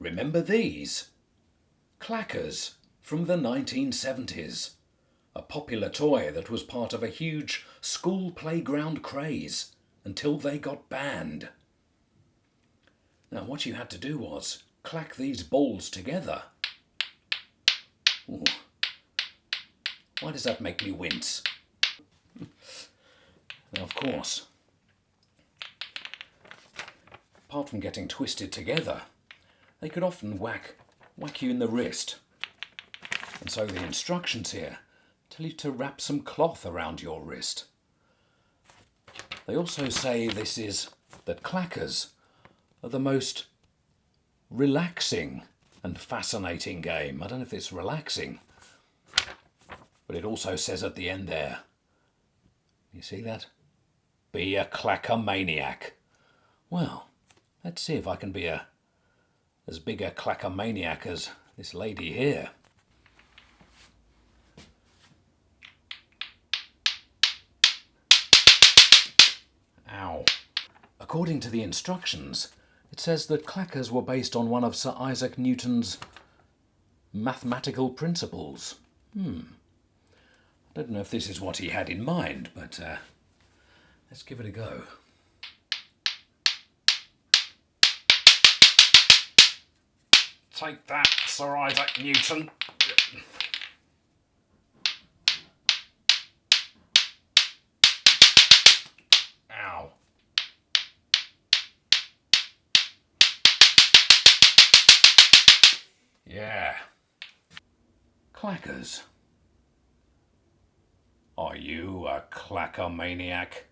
Remember these? Clackers from the 1970s. A popular toy that was part of a huge school playground craze until they got banned. Now what you had to do was clack these balls together. Ooh. Why does that make me wince? now of course, apart from getting twisted together, they could often whack, whack you in the wrist. And so the instructions here tell you to wrap some cloth around your wrist. They also say this is that clackers are the most relaxing and fascinating game. I don't know if it's relaxing, but it also says at the end there, you see that? Be a clacker maniac. Well, Let's see if I can be a as big a clackomaniac as this lady here. Ow. According to the instructions, it says that clackers were based on one of Sir Isaac Newton's mathematical principles. Hmm. I don't know if this is what he had in mind, but uh, let's give it a go. Take that, Sir Isaac Newton. Ow. Yeah. Clackers. Are you a clacker maniac?